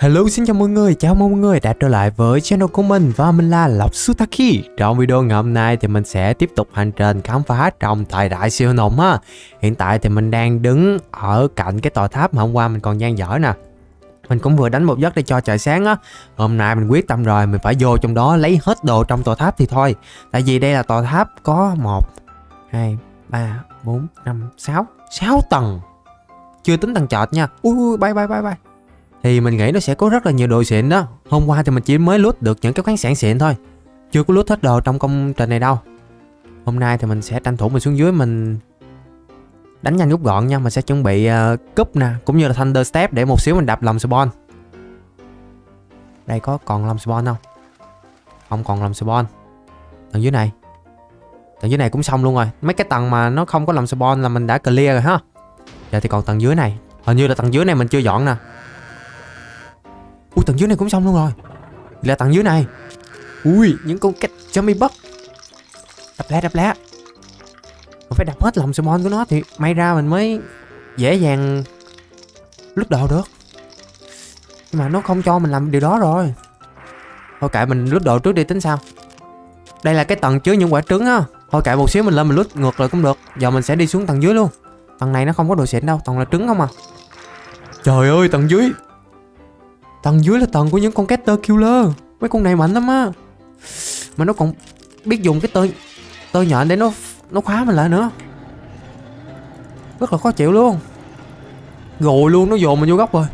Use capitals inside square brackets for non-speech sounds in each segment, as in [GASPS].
Hello xin chào mọi người, chào mừng mọi người đã trở lại với channel của mình và mình là Lộc Sutaki. Trong video ngày hôm nay thì mình sẽ tiếp tục hành trình khám phá trong thời đại siêu nồng ha. Hiện tại thì mình đang đứng ở cạnh cái tòa tháp mà hôm qua mình còn gian dở nè. Mình cũng vừa đánh một giấc để cho trời sáng á. Hôm nay mình quyết tâm rồi, mình phải vô trong đó lấy hết đồ trong tòa tháp thì thôi. Tại vì đây là tòa tháp có 1, 2, 3, 4, 5, 6, 6 tầng. Chưa tính tầng chợt nha. Ui ui bay bay bay bay thì mình nghĩ nó sẽ có rất là nhiều đồ xịn đó. Hôm qua thì mình chỉ mới loot được những cái khoáng sản xịn thôi. Chưa có loot hết đồ trong công trình này đâu. Hôm nay thì mình sẽ tranh thủ mình xuống dưới mình Đánh nhanh rút gọn nha. Mình sẽ chuẩn bị uh, cúp nè Cũng như là Thunder Step để một xíu mình đập lòng spawn. Đây có còn lòng spawn không? Không còn lòng spawn. Tầng dưới này. Tầng dưới này cũng xong luôn rồi. Mấy cái tầng mà nó không có lòng spawn là mình đã clear rồi ha. Giờ thì còn tầng dưới này. Hình như là tầng dưới này mình chưa dọn nè. Ui, tầng dưới này cũng xong luôn rồi. Là tầng dưới này. Ui, những con cách zombie bug. Đập lá đập lá. Mình phải đập hết lòng summon của nó Thì may ra mình mới dễ dàng Lúc đồ được. Nhưng mà nó không cho mình làm điều đó rồi. Thôi kệ, mình lút đồ trước đi, tính sao? Đây là cái tầng chứa những quả trứng á. Thôi kệ, một xíu mình lên mình lút ngược lại cũng được. Giờ mình sẽ đi xuống tầng dưới luôn. Tầng này nó không có đồ xịn đâu, Toàn là trứng không à. Trời ơi, tầng dưới. Tầng dưới là tầng của những con caster killer. Mấy con này mạnh lắm á. Mà nó còn biết dùng cái tơ Tơ nhện để nó nó khóa mình lại nữa. Rất là khó chịu luôn. Rồi luôn, nó dồn mình vô góc rồi.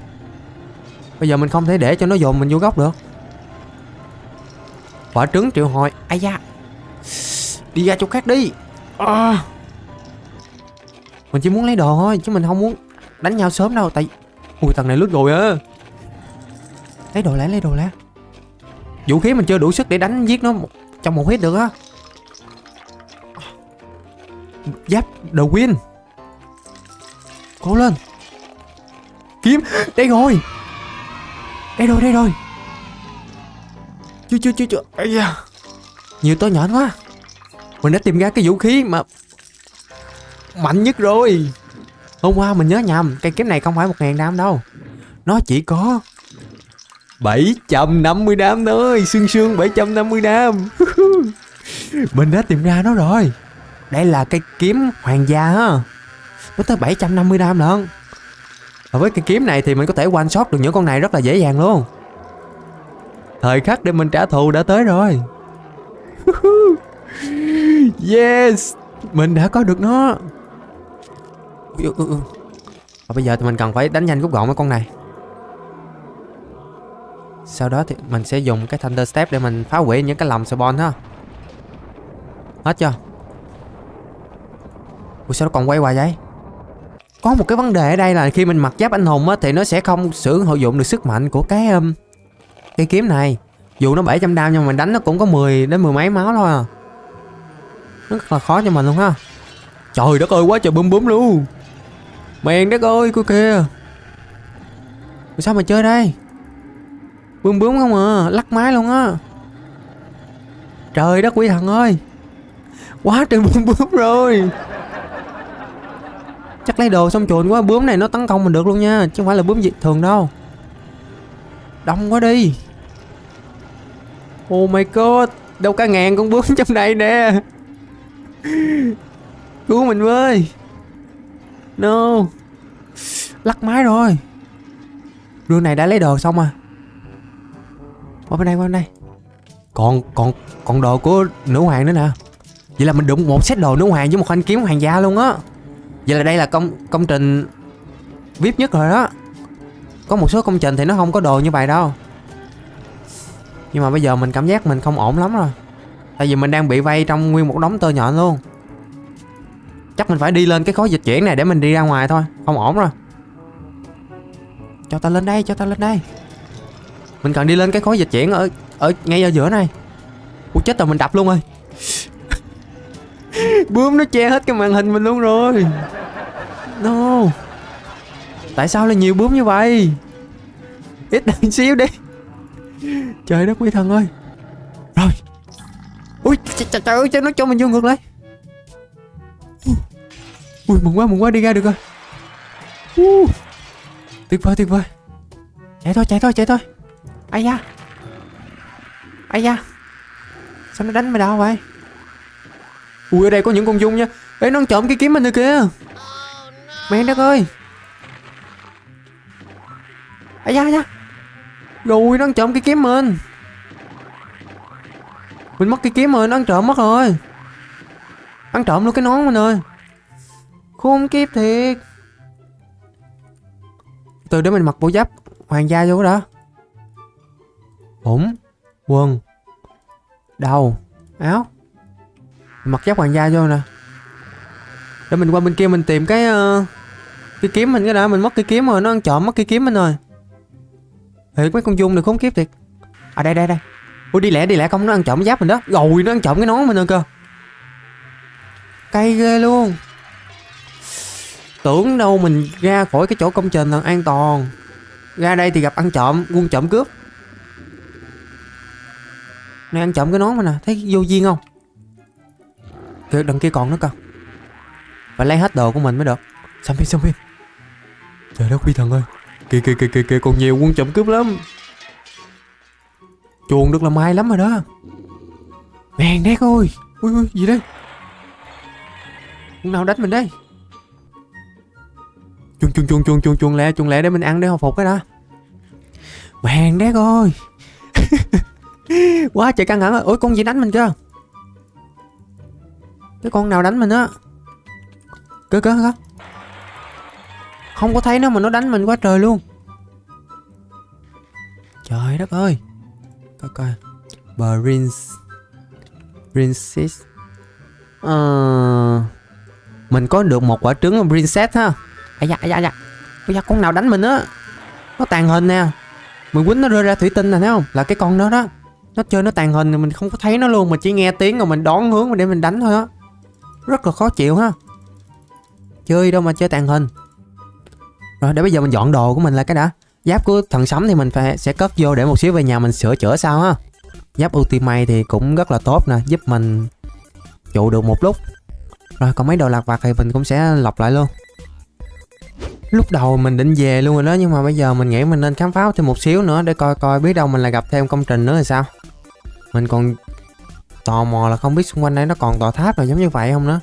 Bây giờ mình không thể để cho nó dồn mình vô góc được. Quả trứng triệu hồi. Ây da. Đi ra chỗ khác đi. À. Mình chỉ muốn lấy đồ thôi, Chứ mình không muốn đánh nhau sớm đâu, Tại Ui thằng này lướt rồi á. Lấy đồ lẻ lấy đồ lẻ Vũ khí mình chưa đủ sức để đánh giết nó trong một hit được á. Giáp The Win. Cố lên. Kiếm. Đây rồi. Đây rồi đây rồi. Chưa chưa chưa chưa. Ây da. Nhiều to nhện quá. Mình đã tìm ra cái vũ khí mà Mạnh nhất rồi. Hôm qua mình nhớ nhầm, Cây kiếm này không phải một ngàn đam đâu. Nó chỉ có 750 đam thôi Xương xương 750 đám. [LAUGHS] Mình đã tìm ra nó rồi. Đây là cây kiếm hoàng gia ha Nó tới 750 đam lận. Và với cây kiếm này thì mình có thể one shot được những con này rất là dễ dàng luôn. Thời khắc để mình trả thù đã tới rồi. [LAUGHS] Yes, Mình đã có được nó. Và bây giờ thì mình cần phải đánh nhanh rút gọn mấy con này sau đó thì mình sẽ dùng cái Thunder Step để mình phá hủy những cái lòng spawn ha. Hết chưa? Ủa sao nó còn quay hoài vậy? Có một cái vấn đề ở đây là khi mình mặc giáp anh hùng á Thì nó sẽ không sử dụng được sức mạnh của cái um, Cây kiếm này. Dù nó 700 đam nhưng mà mình đánh nó cũng có 10 đến mười mấy máu thôi à. Nó rất là khó cho mình luôn ha. Trời đất ơi quá trời bum bum luôn. Mèn đất ơi cô kìa. Sao mà chơi đây? Bướm bướm không à Lắc máy luôn á. Trời đất quỷ thần ơi, Quá trời bướm bướm rồi. Chắc lấy đồ xong chuồn quá, Bướm này nó tấn công mình được luôn nha, Chứ không phải là bướm dị thường đâu. Đông quá đi. Oh my god, Đâu cả ngàn con bướm trong đây nè. Cứu mình với. No. Lắc máy rồi. Đường này đã lấy đồ xong à qua bên đây qua bên đây. Còn còn còn đồ của nữ hoàng nữa nè. Vậy là mình đụng một set đồ nữ hoàng với một thanh kiếm hoàng gia luôn á. Vậy là đây là công công trình vip nhất rồi đó. Có một số công trình thì nó không có đồ như vậy đâu. Nhưng mà bây giờ mình cảm giác mình không ổn lắm rồi. Tại vì mình đang bị vây trong nguyên một đống tơ nhọn luôn. Chắc mình phải đi lên cái khối dịch chuyển này để mình đi ra ngoài thôi. Không ổn rồi. Cho ta lên đây cho ta lên đây mình cần đi lên cái khối dịch chuyển ở ở ngay ở giữa này. Ủa chết rồi mình đập luôn rồi. [LAUGHS] Bướm nó che hết cái màn hình mình luôn rồi. No. Tại sao lại nhiều bướm như vậy? Ít [LAUGHS] đằng xíu đi. Trời đất quý thần ơi. Rồi. Ui trời, trời ơi nó cho mình vô ngược lại. Ui mừng quá mừng quá đi ra được rồi. Uh, Tuyệt vời tuyệt vời. Chạy thôi chạy thôi chạy thôi ai da? Ai da? Sao nó đánh mày đau vậy? Ui, ở đây có những con dung nha. Ấy nó ăn trộm cái kiếm mình rồi kìa. Mẹ đất ơi. Ai da ai da? Rồi nó ăn trộm cái kiếm mình. Mình mất cái kiếm rồi, nó ăn trộm mất rồi. Ăn trộm luôn cái nón mình ơi. Khốn kiếp thiệt. Từ để mình mặc bộ giáp hoàng gia vô đó ủng quần. Đầu. Áo. Mặc giáp hoàng gia vô nè. Để mình qua bên kia mình tìm cái uh, cái kiếm mình cái đã mình mất cái kiếm rồi nó ăn trộm mất cái kiếm mình rồi. Thiệt mấy con dung này khốn kiếp thiệt. À đây đây đây. Ui đi lẹ đi lẹ không nó ăn trộm giáp mình đó. Rồi nó ăn trộm cái nón mình rồi cơ. Cay ghê luôn. Tưởng đâu mình ra khỏi cái chỗ công trình là an toàn. Ra đây thì gặp ăn trộm quân trộm cướp này, ăn chậm cái nón mà nè, thấy vô duyên không? Kìa đằng kia còn nữa cơ. Phải lấy hết đồ của mình mới được. Xong phi xong phi trời đất quý thần ơi. Kìa kìa kìa kìa kìa, còn nhiều quân trộm cướp lắm. Chuồng được là may lắm rồi đó. Mèn đét ơi. Ui ui, gì đây? Con nào đánh mình đây? Chuồn chuồn chuồn chuồn chuồn chuồn lẹ chuồn lẹ để mình ăn để hồi phục cái đó mèn đét ơi. [LAUGHS] [LAUGHS] quá trời căng thẳng rồi. Ôi con gì đánh mình cơ cái con nào đánh mình á? Cơ cơ cơ. Không có thấy nó mà nó đánh mình quá trời luôn. Trời đất ơi. Coi coi. Prince. Princess. Ờ. Mình có được một quả trứng princess ha. Ai da ai da ai da. Bây giờ con nào đánh mình á? Nó tàn hình nè. Mình quýnh nó rơi ra thủy tinh nè, thấy không? Là cái con đó đó nó chơi nó tàn hình thì mình không có thấy nó luôn mà chỉ nghe tiếng rồi mình đón hướng để mình đánh thôi á. Rất là khó chịu ha. Chơi đâu mà chơi tàn hình. Rồi, để bây giờ mình dọn đồ của mình là cái đã. Giáp của thần sấm thì mình phải, sẽ cất vô để một xíu về nhà mình sửa chữa sao ha. Giáp ultimate thì cũng rất là tốt nè, giúp mình trụ được một lúc. Rồi, còn mấy đồ lạc vặt thì mình cũng sẽ lọc lại luôn. Lúc đầu mình định về luôn rồi đó, nhưng mà bây giờ mình nghĩ mình nên khám phá thêm một xíu nữa để coi coi biết đâu mình lại gặp thêm công trình nữa thì sao mình còn tò mò là không biết xung quanh đây nó còn tòa tháp nào giống như vậy không nữa.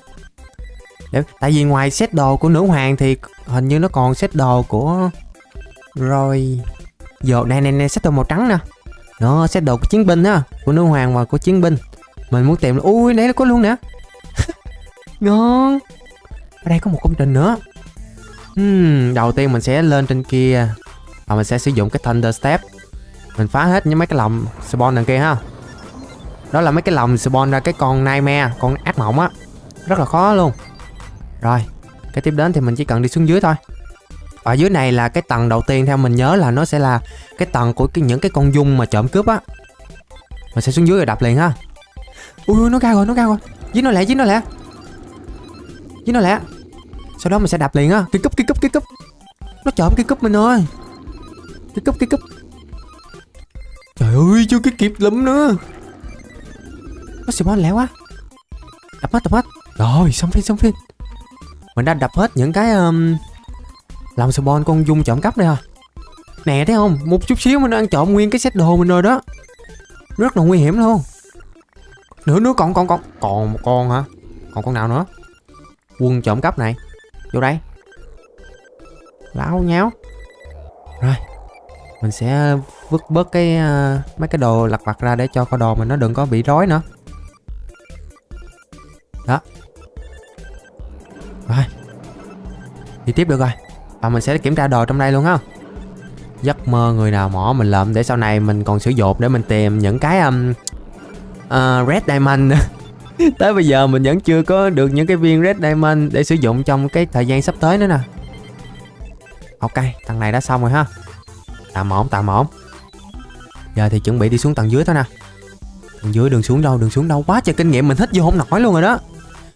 Để, tại vì ngoài set đồ của nữ hoàng thì hình như nó còn set đồ của rồi giờ này này này set đồ màu trắng nè. Nó set đồ của chiến binh á của nữ hoàng và của chiến binh. Mình muốn tìm ui đấy nó có luôn nè. [LAUGHS] Ngon. Ở đây có một công trình nữa. Hmm, đầu tiên mình sẽ lên trên kia và mình sẽ sử dụng cái Thunder Step. Mình phá hết những mấy cái lồng spawn đằng kia ha đó là mấy cái lồng spawn ra cái con nightmare con ác mộng á. Rất là khó luôn. Rồi cái tiếp đến thì mình chỉ cần đi xuống dưới thôi. Ở dưới này là cái tầng đầu tiên theo mình nhớ là nó sẽ là cái tầng của cái, những cái con dung mà trộm cướp á. Mình sẽ xuống dưới rồi đập liền ha. Ui nó cao rồi nó cao rồi. Dính nó lẹ dính nó lẹ dính nó lẹ sau đó mình sẽ đạp liền á. Kia cúp kia cúp kia cúp. Nó trộm kia cúp mình ơi. Kia cúp kia cúp. Trời ơi chưa cái kịp lắm nữa nó spawn quá. Đập hết đập hết. Rồi xong phim xong phim. Mình đã đập hết những cái um, làm spawn con dung trộm cắp đây hả? Nè thấy không? Một chút xíu mình ăn trộm nguyên cái set đồ mình rồi đó. Rất là nguy hiểm luôn. Nữa nữa còn còn còn. Còn một con hả? Còn con nào nữa? Quân trộm cắp này. Vô đây. Lão nháo. Rồi. Mình sẽ vứt bớt cái uh, mấy cái đồ lặt vặt ra để cho con đồ mình nó đừng có bị rối nữa đó. Rồi. Đi tiếp được rồi. Và mình sẽ kiểm tra đồ trong đây luôn ha. Giấc mơ người nào mỏ mình lợm để sau này mình còn sử dụng để mình tìm những cái um, uh, red diamond. [LAUGHS] Tới bây giờ mình vẫn chưa có được những cái viên red diamond để sử dụng trong cái thời gian sắp tới nữa nè. Ok tầng này đã xong rồi ha. Tạm ổn tạm ổn. Giờ thì chuẩn bị đi xuống tầng dưới thôi nè. Tầng dưới đường xuống đâu đường xuống đâu. Quá trời kinh nghiệm mình hít vô không nổi luôn rồi đó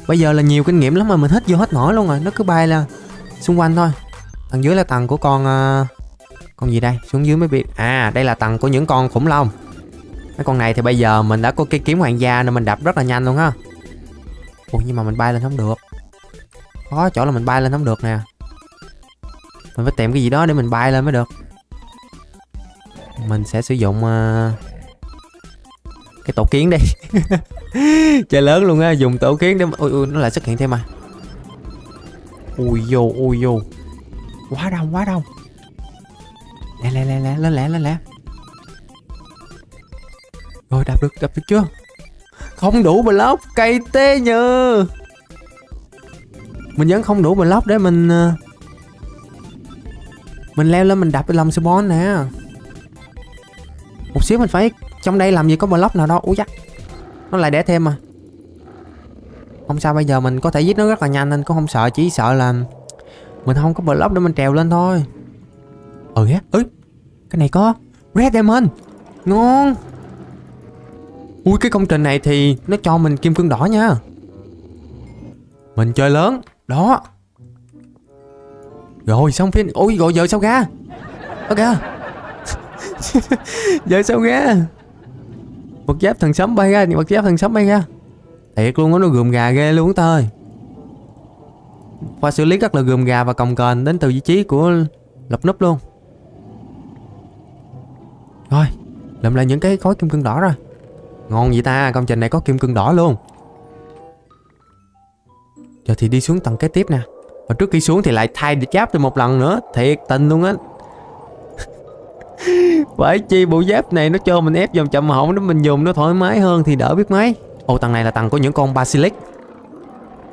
bây giờ là nhiều kinh nghiệm lắm mà mình hít vô hết nổi luôn rồi nó cứ bay là xung quanh thôi. Tầng dưới là tầng của con uh, con gì đây? Xuống dưới mới biết à đây là tầng của những con khủng long. Mấy con này thì bây giờ mình đã có cái kiếm hoàng gia nên mình đập rất là nhanh luôn ha. Ủa nhưng mà mình bay lên không được. Có chỗ là mình bay lên không được nè. Mình phải tìm cái gì đó để mình bay lên mới được. Mình sẽ sử dụng uh, cái tổ kiến đi. [LAUGHS] [LAUGHS] chơi lớn luôn á dùng tổ kiến để ui, ui nó lại xuất hiện thêm mà ui vô ui vô quá đông quá đông. Lẹ lẹ lẹ lẹ lên lẹ lên lẹ. Rồi đạp được đạp được chưa? Không đủ block cây tê nhờ. Mình vẫn không đủ block để mình ờ, mình leo lên mình đạp cái lòng spawn nè. Một xíu mình phải trong đây làm gì có block nào đâu. Ui chắc nó lại để thêm mà. Không sao, bây giờ mình có thể giết nó rất là nhanh nên cũng không sợ, chỉ sợ là mình không có block để mình trèo lên thôi. Ừ á Ừ cái này có red diamond. Ngon. Ui, cái công trình này thì nó cho mình kim cương đỏ nha. Mình chơi lớn, đó. Rồi, xong phim ôi rồi, giờ sao ra? Ok [LAUGHS] giờ sao ra? Bật giáp thần sấm bay ra bật giáp thần sấm bay ra. Thiệt luôn á, nó gườm gà ghê luôn ta ơi. Pha xử lý rất là gườm gà và cồng kềnh đến từ vị trí của lập núp luôn. Rồi, làm lại những cái khối kim cương đỏ rồi ngon vậy ta, công trình này có kim cương đỏ luôn. Giờ thì đi xuống tầng kế tiếp nè. Và trước khi xuống thì lại thay giáp cho một lần nữa. Thiệt tình luôn á phải chi bộ giáp này nó cho mình ép dòng chậm hỏng để mình dùng nó thoải mái hơn thì đỡ biết mấy. Ồ tầng này là tầng của những con basilic.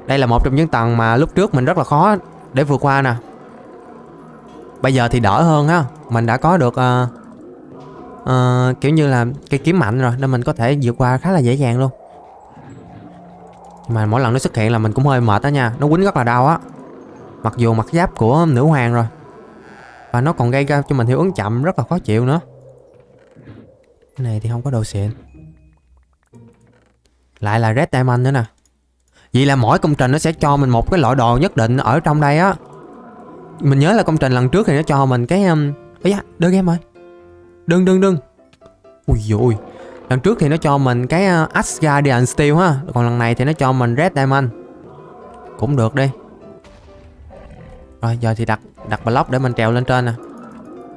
Đây là một trong những tầng mà lúc trước mình rất là khó để vượt qua nè. Bây giờ thì đỡ hơn ha. Mình đã có được uh, uh, kiểu như là cây kiếm mạnh rồi Nên mình có thể vượt qua khá là dễ dàng luôn. Mà mỗi lần nó xuất hiện là mình cũng hơi mệt đó nha. Nó quýnh rất là đau á. Mặc dù mặt giáp của nữ hoàng rồi. Và nó còn gây ra cho mình hiệu ứng chậm rất là khó chịu nữa. Cái này thì không có đồ xịn. Lại là Red Diamond nữa nè. Vậy là mỗi công trình nó sẽ cho mình một cái loại đồ nhất định ở trong đây á. Mình nhớ là công trình lần trước thì nó cho mình cái um... Ây da, đơn game rồi. Đừng đừng đừng. Ui dồi Lần trước thì nó cho mình cái uh, Asgardian Steel ha. Còn lần này thì nó cho mình Red Diamond. Cũng được đi. Rồi giờ thì đặt đặt block để mình trèo lên trên nè.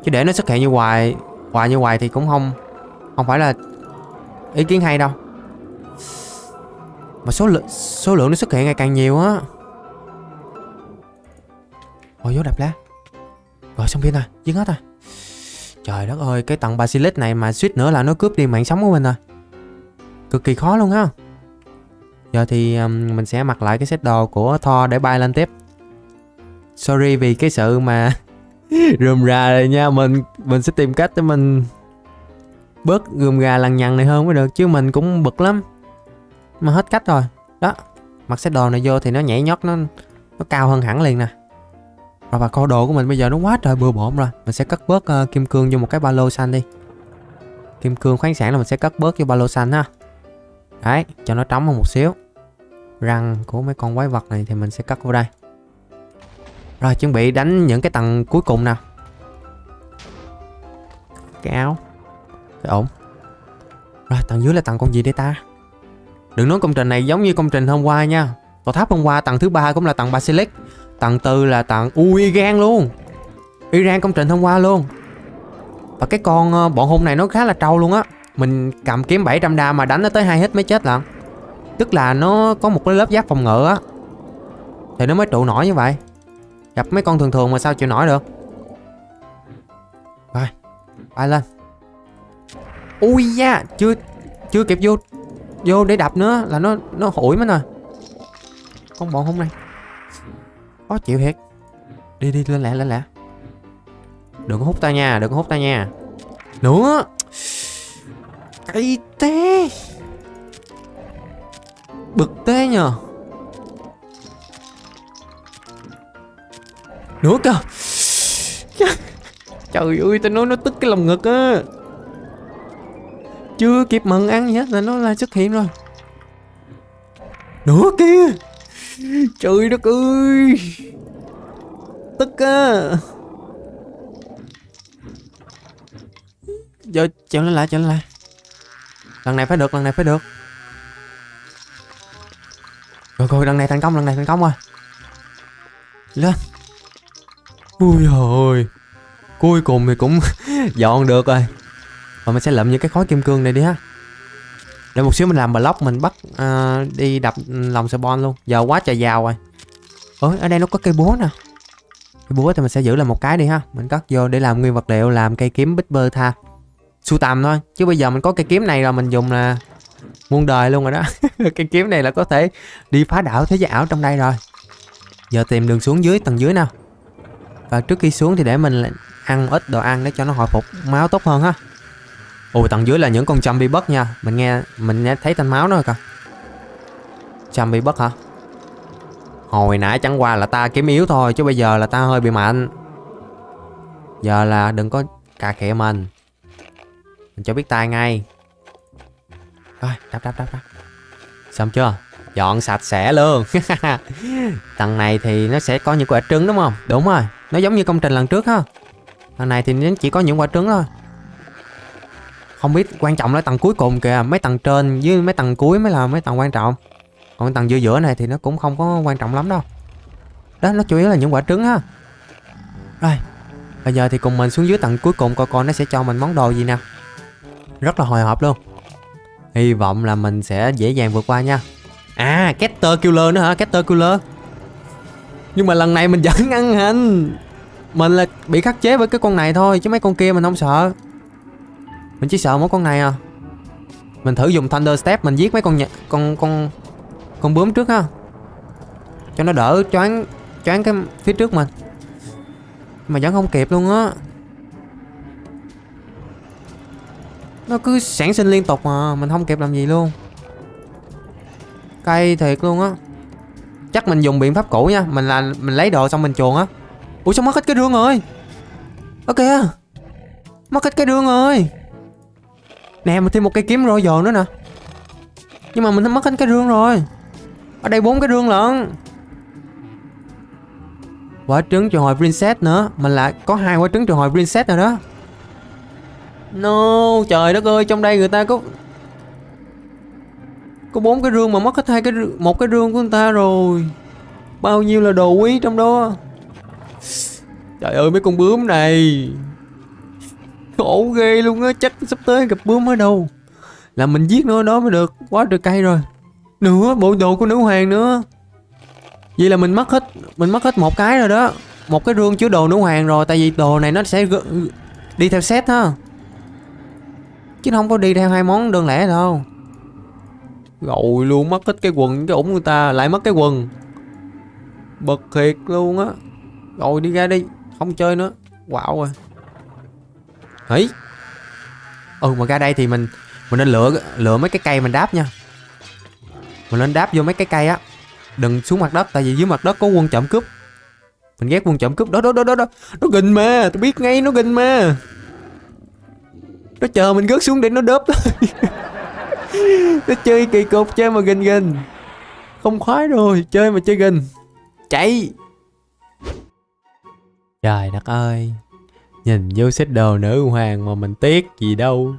Chứ để nó xuất hiện như hoài Hoài như hoài thì cũng không Không phải là ý kiến hay đâu. Mà số lượng số lượng nó xuất hiện ngày càng nhiều á. Ôi vô đạp lá Rồi xong pin rồi dứt hết rồi. Trời đất ơi Cái tầng Basilisk này mà suýt nữa là nó cướp đi mạng sống của mình rồi. Cực kỳ khó luôn á. Giờ thì um, mình sẽ mặc lại cái set đồ của Thor để bay lên tiếp. Sorry vì cái sự mà [LAUGHS] rườm rà rồi nha. Mình mình sẽ tìm cách để mình Bớt rườm rà lằng nhằng này hơn mới được Chứ mình cũng bực lắm. Mà hết cách rồi. Đó mặc set đồ này vô thì nó nhảy nhót nó nó cao hơn hẳn liền nè. Rồi và kho đồ của mình bây giờ nó quá trời bừa bộn rồi. Mình sẽ cất bớt uh, kim cương vô một cái ba lô xanh đi. Kim cương khoáng sản là mình sẽ cất bớt vô ba lô xanh ha. Đấy cho nó trống hơn một xíu. Răng của mấy con quái vật này thì mình sẽ cất vô đây rồi, chuẩn bị đánh những cái tầng cuối cùng nào. Cái áo. Cái ổn. Rồi, tầng dưới là tầng con gì đây ta? Đừng nói công trình này giống như công trình hôm qua nha. Tòa tháp hôm qua, tầng thứ ba cũng là tầng Basilic. Tầng tư là tầng Ui Iran luôn. Iran công trình hôm qua luôn. Và cái con ờ, bọn hung này nó khá là trâu luôn á. Mình cầm kiếm 700 đa mà đánh nó tới hai hit mới chết lận. Tức là nó có một cái lớp giáp phòng ngự á. Thì nó mới trụ nổi như vậy. Gặp mấy con thường thường mà sao chịu nổi được? Rồi, Bay lên. Ui da, Chưa chưa kịp vô vô để đập nữa là nó nó hủi mất rồi. Con bọn hung này. Khó chịu thiệt. Đi đi, lên lẹ lên lẹ. Đừng có hút ta nha, đừng có hút ta nha. Nữa. Cay tê bực tê nhờ. Nữa [LAUGHS] cơ trời ơi tao nói nó tức cái lòng ngực á. Chưa kịp mận ăn gì hết là nó lại xuất hiện rồi. Nữa kia Trời đất ơi. Tức á. Giờ chèo lên lại chèo lên lại. Lần này phải được lần này phải được. Rồi rồi lần này thành công lần này thành công rồi. Lên Ui ôi Cuối cùng thì cũng [LAUGHS] dọn được rồi. Và mình sẽ lượm những cái khối kim cương này đi ha. Để một xíu mình làm block mình bắt uh, đi đập lòng spawn luôn. Giờ quá trời giàu rồi. Ôi ở đây nó có cây búa nè. Cây búa thì mình sẽ giữ lại một cái đi ha. Mình cất vô để làm nguyên vật liệu làm cây kiếm bích bơ tha. Sưu tầm thôi chứ bây giờ mình có cây kiếm này rồi mình dùng là muôn đời luôn rồi đó. [LAUGHS] Cây kiếm này là có thể đi phá đảo thế giới ảo trong đây rồi. Giờ tìm đường xuống dưới tầng dưới nào và trước khi xuống thì để mình ăn ít đồ ăn để cho nó hồi phục máu tốt hơn ha. Ồ tầng dưới là những con zombie bất nha. Mình nghe mình nghe thấy thanh máu nó rồi kìa. Zombie bất hả? Hồi nãy chẳng qua là ta kiếm yếu thôi chứ bây giờ là ta hơi bị mạnh. Giờ là đừng có cà khịa mình. Mình cho biết tay ngay. Rồi đáp đáp đáp đáp, xong chưa? Dọn sạch sẽ luôn. [LAUGHS] Tầng này thì nó sẽ có những quả trứng đúng không? Đúng rồi nó giống như công trình lần trước ha. Lần này thì nó chỉ có những quả trứng thôi. Không biết quan trọng là tầng cuối cùng kìa, mấy tầng trên với mấy tầng cuối mới là mấy tầng quan trọng. Còn tầng giữa giữa này thì nó cũng không có quan trọng lắm đâu. Đó, nó chủ yếu là những quả trứng ha. Rồi bây giờ thì cùng mình xuống dưới tầng cuối cùng coi coi nó sẽ cho mình món đồ gì nè. Rất là hồi hộp luôn. Hy vọng là mình sẽ dễ dàng vượt qua nha. À Cater Killer nữa hả? Cater Killer nhưng mà lần này mình vẫn ăn hình mình là bị khắc chế với cái con này thôi, chứ mấy con kia mình không sợ. Mình chỉ sợ mỗi con này à. Mình thử dùng Thunder Step, mình giết mấy con con con con bướm trước ha. Cho nó đỡ choáng choáng cái phía trước mình. Mà vẫn không kịp luôn á. Nó cứ sản sinh liên tục mà, mình không kịp làm gì luôn. Cay thiệt luôn á. Chắc mình dùng biện pháp cũ nha, mình là, mình lấy đồ xong mình chuồn á ủa sao mất hết cái rương rồi? Ok mất hết cái rương rồi. Nè mà thêm một cây kiếm rồi giờ nữa nè. Nhưng mà mình mất hết cái rương rồi. Ở đây bốn cái rương lận. Quả trứng triệu hồi princess nữa mình lại có hai quả trứng triệu hồi princess rồi đó. No, trời đất ơi, trong đây người ta có có bốn cái rương mà mất hết hai cái một cái rương của người ta rồi. Bao nhiêu là đồ quý trong đó? Trời ơi, mấy con bướm này. Khổ ghê luôn á, chắc sắp tới gặp bướm ở đâu. Là mình giết nó đó mới được. Quá trời cây rồi. Nữa, bộ đồ của nữ hoàng nữa. Vậy là mình mất hết, mình mất hết một cái rồi đó. Một cái rương chứa đồ nữ hoàng rồi, tại vì đồ này nó sẽ đi theo set ha. Chứ không có đi theo hai món đơn lẻ đâu. Rồi luôn, mất hết cái quần, cái ủng người ta lại mất cái quần. Bực thiệt luôn á rồi đi ra đi, không chơi nữa. Wow rồi. Ấy ừ mà ra đây thì mình mình nên lựa lựa mấy cái cây mình đáp nha. Mình nên đáp vô mấy cái cây á. Đừng xuống mặt đất, tại vì dưới mặt đất có quân trộm cướp. Mình ghét quân trộm cướp. Đó đó đó đó đó. Nó gình mà, tôi biết ngay, nó gình mà. Nó chờ mình gớt xuống để nó đớp [LAUGHS] nó chơi kỳ cục chơi mà gình gình không khoái rồi, chơi mà chơi gình chạy trời đất ơi, nhìn vô xếp đồ nữ hoàng mà mình tiếc gì đâu.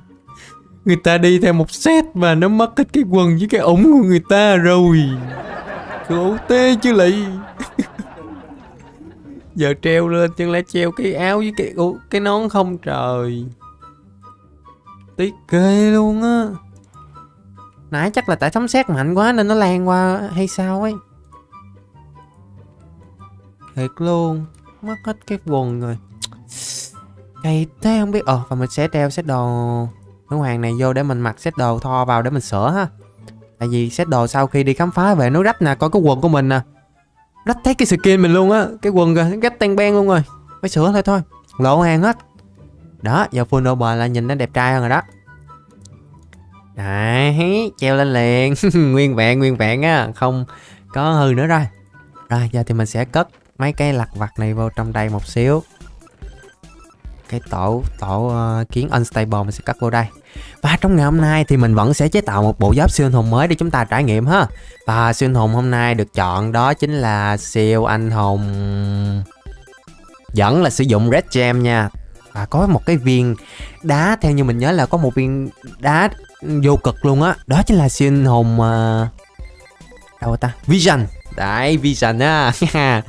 Người ta đi theo một set mà nó mất hết cái quần với cái ủng của người ta rồi. Khổ tê chứ lị [LAUGHS] giờ treo lên chân lẽ treo cái áo với cái cái nón không trời. Tiếc ghê luôn á. Nãy chắc là tại sấm sét mạnh quá nên nó lan qua hay sao ấy. Thiệt luôn mất hết cái quần rồi. Cay thế không biết ờ và mình sẽ treo set đồ nữ hoàng này vô để mình mặc set đồ tho vào để mình sửa ha. Tại vì set đồ sau khi đi khám phá về nó rách nè coi cái quần của mình nè. Rách thấy cái skin mình luôn á cái quần kìa rách tan ben luôn rồi. Phải sửa thôi thôi. Lộ hàng hết. Đó giờ full over là nhìn nó đẹp trai hơn rồi đó. Đấy, treo lên liền. [LAUGHS] Nguyên vẹn, nguyên vẹn á Không có hư nữa rồi. Rồi, giờ thì mình sẽ cất mấy cái lặt vặt này vô trong đây một xíu. Cái tổ, tổ uh, kiến unstable mình sẽ cắt vô đây. Và trong ngày hôm nay thì mình vẫn sẽ chế tạo một bộ giáp siêu anh hùng mới để chúng ta trải nghiệm ha. Và siêu anh hùng hôm nay được chọn đó chính là siêu anh hùng Vẫn là sử dụng red gem nha. Và có một cái viên đá theo như mình nhớ là có một viên đá vô cực luôn á. Đó chính là siêu hồn uh... Ờ, đâu ta? Vision đấy vision á. [LAUGHS]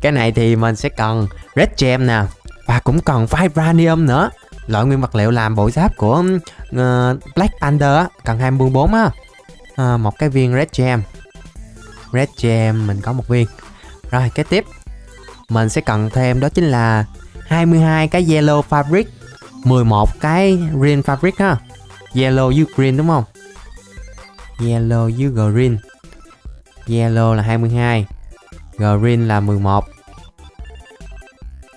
Cái này thì mình sẽ cần red gem nè và cũng cần vibranium nữa. Loại nguyên vật liệu làm bộ giáp của uh, Black Panther á cần 24 á. À, một cái viên red gem. Red gem mình có một viên. Rồi kế tiếp. Mình sẽ cần thêm đó chính là 22 cái yellow fabric 11 cái green fabric ha. Yellow với green đúng không? Yellow với green yellow là 22 green là 11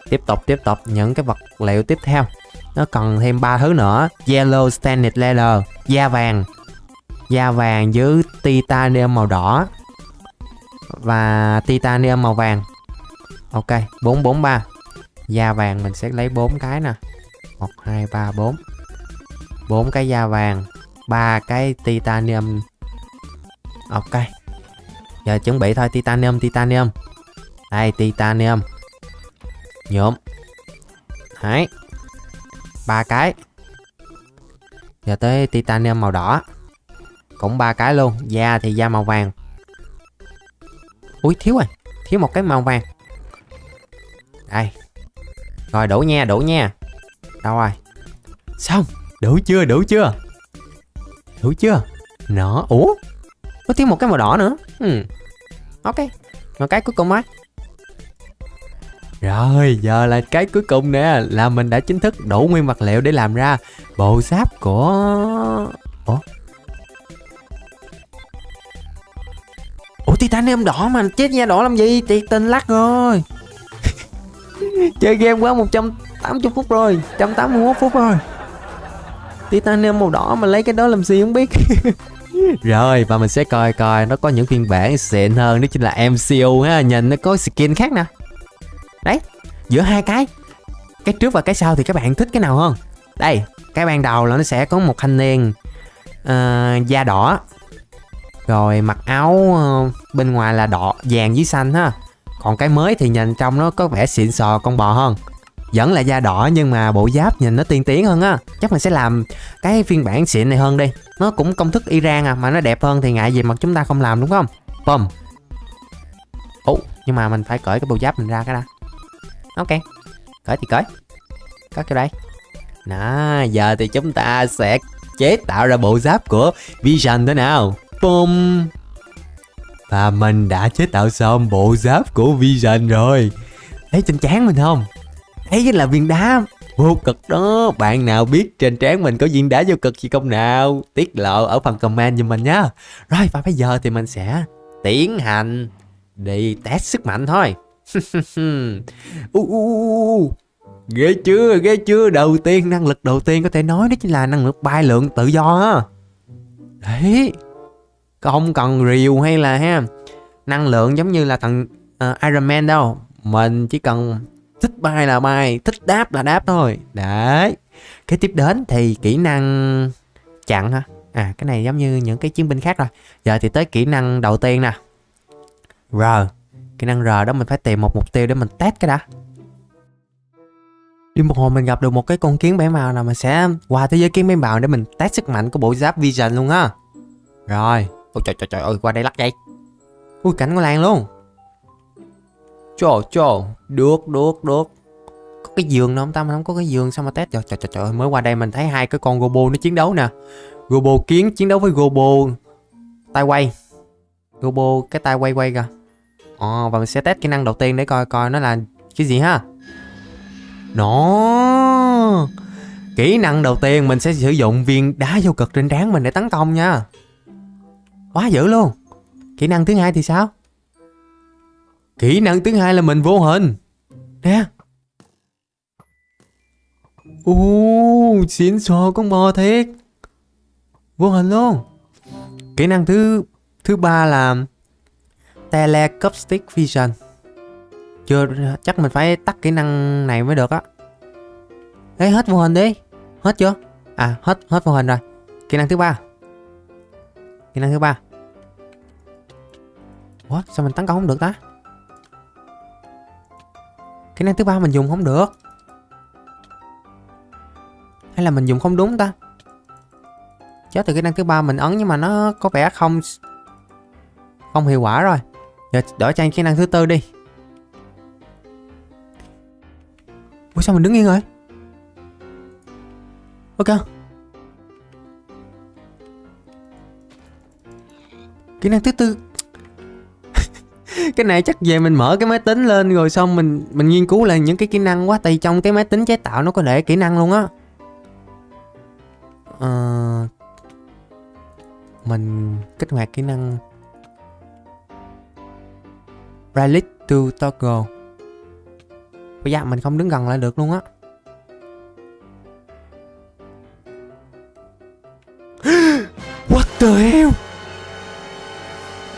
tiếp tục tiếp tục, những cái vật liệu tiếp theo. Nó cần thêm ba thứ nữa. Yellow Standard leather, da vàng. Da vàng với titanium màu đỏ. Và titanium màu vàng. Ok 443 da vàng mình sẽ lấy 4 cái nè. 1 2 3 4 4 cái da vàng, ba cái titanium. Ok giờ chuẩn bị thôi, titanium titanium. Đây, titanium. Nhuộm. Đấy. Ba cái. Giờ tới titanium màu đỏ. Cũng ba cái luôn. Da thì da màu vàng. Ui, thiếu rồi. Thiếu một cái màu vàng. Đây. Rồi, đủ nha đủ nha. Đâu rồi? Xong. Đủ chưa đủ chưa? Đủ chưa? Nó ủa? Có thiếu một cái màu đỏ nữa. Hmm. ok Và cái cuối cùng ấy rồi, giờ là cái cuối cùng nè Là mình đã chính thức đủ nguyên vật liệu để làm ra Bộ giáp của... Ủa? Ủa titanium đỏ mà chết nha đỏ làm gì? Tiệt tình lắc rồi. [LAUGHS] Chơi game quá 180 phút rồi 181 phút rồi. Titanium màu đỏ mà lấy cái đó làm gì không biết. [LAUGHS] Rồi và mình sẽ coi coi nó có những phiên bản xịn hơn đó chính là MCU ha. Nhìn nó có skin khác nè. Đấy giữa hai cái Cái trước và cái sau thì các bạn thích cái nào hơn? Đây cái ban đầu là nó sẽ có một thanh niên uh, Da đỏ. Rồi mặc áo uh, bên ngoài là đỏ vàng với xanh ha. Còn cái mới thì nhìn trong nó có vẻ xịn sò con bò hơn vẫn là da đỏ nhưng mà bộ giáp nhìn nó tiên tiến hơn á. Chắc mình sẽ làm cái phiên bản xịn này hơn đi. Nó cũng công thức Iran à mà nó đẹp hơn thì ngại gì mà chúng ta không làm, đúng không? Bom ủa, nhưng mà mình phải cởi cái bộ giáp mình ra cái đã. Ok, cởi thì cởi. Cất vô đây. Đó giờ thì chúng ta sẽ chế tạo ra bộ giáp của Vision thế nào. Bum Và mình đã chế tạo xong bộ giáp của Vision rồi. Thấy trên trán mình không? Thấy là viên đá vô cực đó. Bạn nào biết trên trán mình có viên đá vô cực gì không nào? Tiết lộ ở phần comment giùm mình nhá. Rồi và bây giờ thì mình sẽ tiến hành đi test sức mạnh thôi. [LAUGHS] U, u. Ghê chưa, ghê chưa? Đầu tiên, năng lực đầu tiên có thể nói đó chính là năng lực bay lượng tự do á. Đấy. Không cần rìu hay là ha. Năng lượng giống như là thằng uh, Iron Man đâu. Mình chỉ cần thích bay là bay Thích đáp là đáp thôi. Đấy. Cái tiếp đến thì kỹ năng chặn ha À cái này giống như những cái chiến binh khác rồi. Giờ thì tới kỹ năng đầu tiên nè. R. Kỹ năng R đó mình phải tìm một mục tiêu để mình test cái đã. Đi một hồi mình gặp được một cái con kiến bảy màu nào mình sẽ qua thế giới kiến bảy màu để mình test sức mạnh của bộ giáp Vision luôn á. Rồi. Ôi, trời trời trời ơi, qua đây lắc vậy. Ui, cảnh của Lan luôn. Trời trời Được được được Có cái giường đâu không ta không có cái giường sao mà test Trời trời trời, trời mới qua đây mình thấy hai cái con Gobo nó chiến đấu nè Gobo kiến chiến đấu với Gobo tay quay Gobo cái tay quay quay kìa Ồ, và mình sẽ test kỹ năng đầu tiên để coi coi nó là cái gì ha. Nó Kỹ năng đầu tiên mình sẽ sử dụng viên đá vô cực trên trán mình để tấn công nha. Quá dữ luôn. Kỹ năng thứ hai thì sao? Kỹ năng thứ hai là mình vô hình. Nè. Ồ, xịn sò con bò thiệt. Vô hình luôn. Kỹ năng thứ thứ ba là Telecaustic Vision Chưa, chắc mình phải tắt kỹ năng này mới được á Ê, hết vô hình đi Hết chưa? À, hết, hết vô hình rồi Kỹ năng thứ ba Kỹ năng thứ ba Ủa, sao mình tấn công không được ta? Kỹ năng thứ ba mình dùng không được. Hay là mình dùng không đúng ta? Chết từ kỹ năng thứ ba mình ấn nhưng mà nó có vẻ không không hiệu quả rồi. Giờ đổi sang kỹ năng thứ tư đi. Ủa, sao mình đứng yên rồi? Ok. Kỹ năng thứ tư cái này chắc về mình mở cái máy tính lên rồi xong mình mình nghiên cứu lại những cái kỹ năng quá Tại trong cái máy tính chế tạo nó có để kỹ năng luôn á. À, Mình kích hoạt kỹ năng Relic to toggle. Bây giờ mình không đứng gần lại được luôn á. [GASPS] What the hell?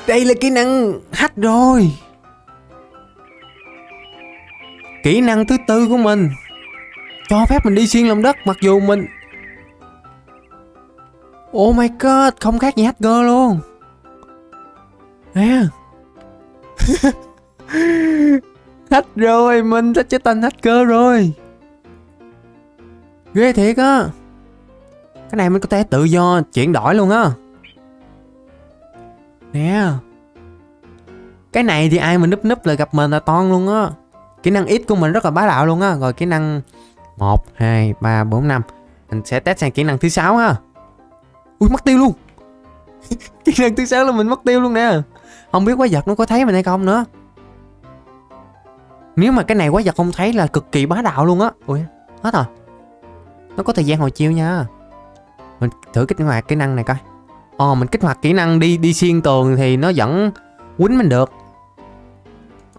Đây là kỹ năng hack rồi. Kỹ năng thứ tư của mình. Cho phép mình đi xuyên lòng đất, mặc dù mình Oh my god, Không khác gì hacker luôn. Nè [LAUGHS] Hack rồi, Mình sẽ trở thành hacker rồi. Ghê thiệt á. Cái này mình có thể tự do chuyển đổi luôn á. Nè. Cái này thì ai mà núp núp là gặp mình là toan luôn á. Kỹ năng ít của mình rất là bá đạo luôn á. Rồi kỹ năng 1, 2, 3, 4, 5 Mình sẽ test sang kỹ năng thứ sáu ha. Ui mất tiêu luôn. [LAUGHS] Kỹ năng thứ sáu là mình mất tiêu luôn nè. Không biết quái vật nó có thấy mình hay không nữa. Nếu mà cái này quái vật không thấy là cực kỳ bá đạo luôn á. Ui hết rồi. Nó có thời gian hồi chiêu nha. Mình thử kích hoạt kỹ năng này coi. Ồ mình kích hoạt kỹ năng đi đi xuyên tường thì nó vẫn quýnh mình được.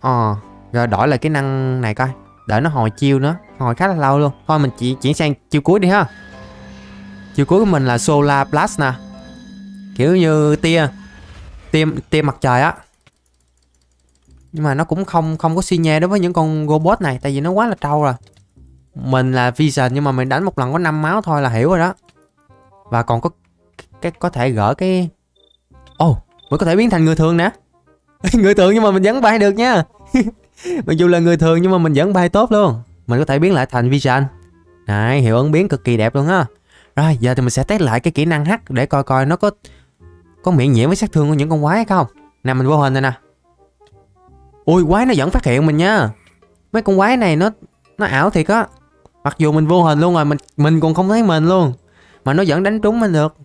Ồ Rồi đổi lại kỹ năng này coi. Đợi nó hồi chiêu nữa Hồi khá là lâu luôn. Thôi mình chỉ chuyển sang chiêu cuối đi ha. Chiêu cuối của mình là Solar Blast nè. Kiểu như tia Tia, tia mặt trời á. Nhưng mà nó cũng không không có xi nhê đối với những con robot này Tại vì nó quá là trâu rồi. Mình là Vision nhưng mà mình đánh một lần có 5 máu thôi là hiểu rồi đó. Và còn có cái có thể gỡ cái Ồ oh, mình có thể biến thành người thường nè. [LAUGHS] Người thường nhưng mà mình vẫn bay được nha. [LAUGHS] Mặc dù là người thường nhưng mà mình vẫn bay tốt luôn. Mình có thể biến lại thành Vision. Này hiệu ứng biến cực kỳ đẹp luôn á. Rồi giờ thì mình sẽ test lại cái kỹ năng hắc Để coi coi nó có Có miễn nhiễm với sát thương của những con quái hay không. Nè mình vô hình này nè. Ui quái nó vẫn phát hiện mình nha. Mấy con quái này nó Nó ảo thiệt á. Mặc dù mình vô hình luôn rồi Mình mình còn không thấy mình luôn. Mà nó vẫn đánh trúng mình được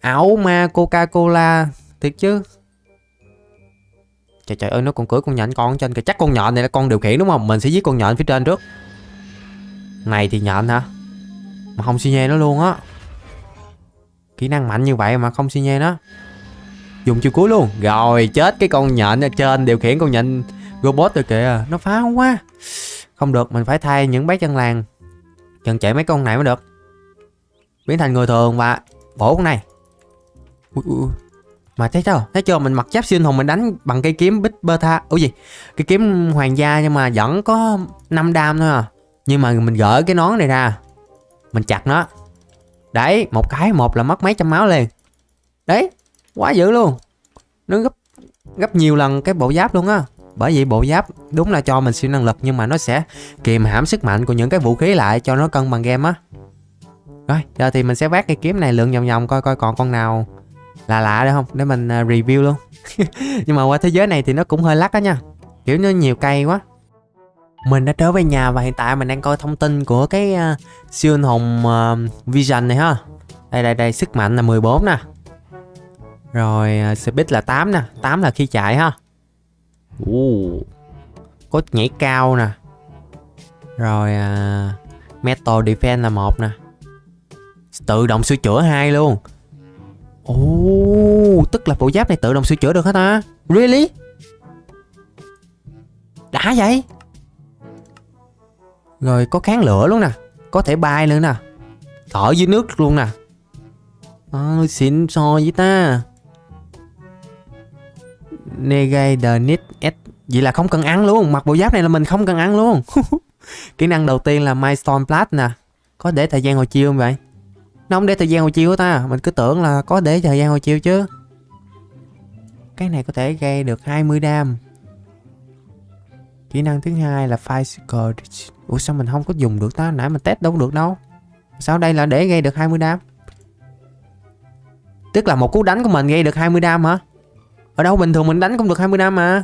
ảo ma coca cola thiệt chứ? Trời trời ơi, nó còn cưỡi con nhện con trên kìa. Chắc con nhện này là con điều khiển đúng không? Mình sẽ giết con nhện phía trên trước. Này thì nhện hả? Mà không xi nhê nó luôn á. Kỹ năng mạnh như vậy mà không xi nhê nó. Dùng chiêu cuối luôn. Rồi, chết cái con nhện ở trên, điều khiển con nhện robot rồi kìa. Nó phá quá. Không được, mình phải thay những bác chân làng. Chân chạy mấy con này mới được. Biến thành người thường và bổ con này ui, ui. mà thấy chưa thấy chưa? Mình mặc giáp siêu hùng mình đánh bằng cây kiếm bích beta ủa gì? Cái kiếm hoàng gia nhưng mà vẫn có 5 đam thôi à. Nhưng mà mình gỡ cái nón này ra. Mình chặt nó. Đấy một cái một là mất mấy trăm máu liền. Đấy quá dữ luôn. Nó gấp gấp nhiều lần cái bộ giáp luôn á. Bởi vì bộ giáp đúng là cho mình siêu năng lực nhưng mà nó sẽ kìm hãm sức mạnh của những cái vũ khí lại cho nó cân bằng game á. Rồi, giờ thì mình sẽ vác cây kiếm này lượn vòng vòng coi coi còn con nào lạ lạ được không để mình uh, review luôn. [LAUGHS] Nhưng mà qua thế giới này thì nó cũng hơi lắc đó nha. Kiểu nó nhiều cây quá. Mình đã trở về nhà và hiện tại mình đang coi thông tin của cái uh, siêu anh hùng uh, Vision này ha. Đây đây đây, sức mạnh là 14 nè. Rồi uh, speed là 8 nè, 8 là khi chạy ha. Uh, có nhảy cao nè. Rồi uh, metal defense là một nè Tự động sửa chữa hai luôn Ồ, oh, tức là bộ giáp này tự động sửa chữa được hả ta? Really? Đã vậy? Rồi có kháng lửa luôn nè Có thể bay nữa nè Thở dưới nước luôn nè à, Xịn so với ta Negate the need S Vậy là không cần ăn luôn Mặc bộ giáp này là mình không cần ăn luôn [LAUGHS] Kỹ năng đầu tiên là Milestone Blast nè Có để thời gian hồi chiêu không vậy? Nó không để thời gian hồi chiều ta. Mình cứ tưởng là có để thời gian hồi chiều chứ. Cái này có thể gây được 20 đam. Kỹ năng thứ hai là Physical Ủa, sao mình không có dùng được ta? Nãy mình test đâu được đâu. Sao đây là để gây được 20 đam? Tức là một cú đánh của mình gây được 20 đam hả? Ở đâu bình thường mình đánh cũng được 20 đam mà.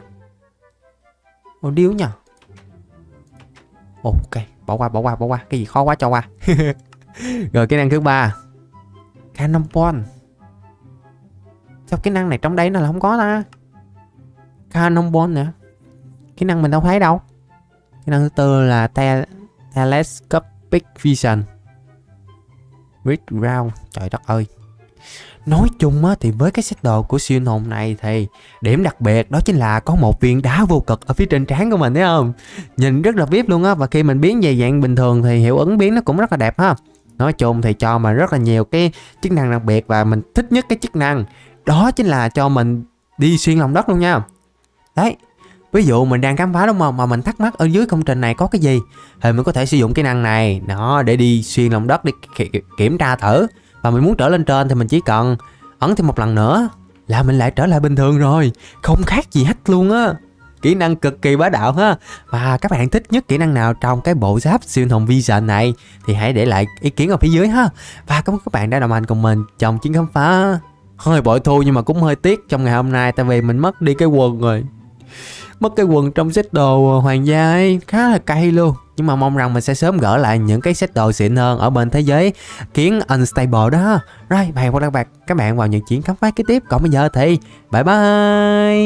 Ồ điếu nhờ. Ok, bỏ qua bỏ qua bỏ qua. Cái gì khó quá cho qua. [LAUGHS] [LAUGHS] rồi kỹ năng thứ ba. Cannonball sao kỹ năng này trong đây nó là không có ta? Cannonball nữa kỹ năng mình đâu thấy đâu. Kỹ năng thứ tư là te telescopic vision. Red round. Trời đất ơi. Nói chung á, thì với cái set đồ của siêu hồn này thì điểm đặc biệt đó chính là có một viên đá vô cực ở phía trên trán của mình thấy không? Nhìn rất là vip luôn á và khi mình biến về dạng bình thường thì hiệu ứng biến nó cũng rất là đẹp ha. Nói chung thì cho mà rất là nhiều cái chức năng đặc biệt và mình thích nhất cái chức năng. Đó chính là cho mình đi xuyên lòng đất luôn nha. Đấy, Ví dụ mình đang khám phá đúng không? Mà mình thắc mắc ở dưới công trình này có cái gì? Thì mình có thể sử dụng cái năng này. Nó để đi xuyên lòng đất để kiểm tra thử. Và mình muốn trở lên trên thì mình chỉ cần ấn thêm một lần nữa là mình lại trở lại bình thường rồi. Không khác gì hết luôn á kỹ năng cực kỳ bá đạo ha. Và các bạn thích nhất kỹ năng nào trong cái bộ giáp siêu hồng vision này thì hãy để lại ý kiến ở phía dưới ha. Và cảm ơn các bạn đã đồng hành cùng mình trong chuyến khám phá. Hơi bội thu nhưng mà cũng hơi tiếc, trong ngày hôm nay tại vì mình mất đi cái quần rồi. Mất cái quần trong set đồ hoàng gia ấy, khá là cay luôn. Nhưng mà mong rằng mình sẽ sớm gỡ lại những cái set đồ xịn hơn ở bên thế giới kiến unstable đó rồi và hẹn gặp lại các bạn vào những chuyến khám phá kế tiếp. Còn bây giờ thì, bye bye!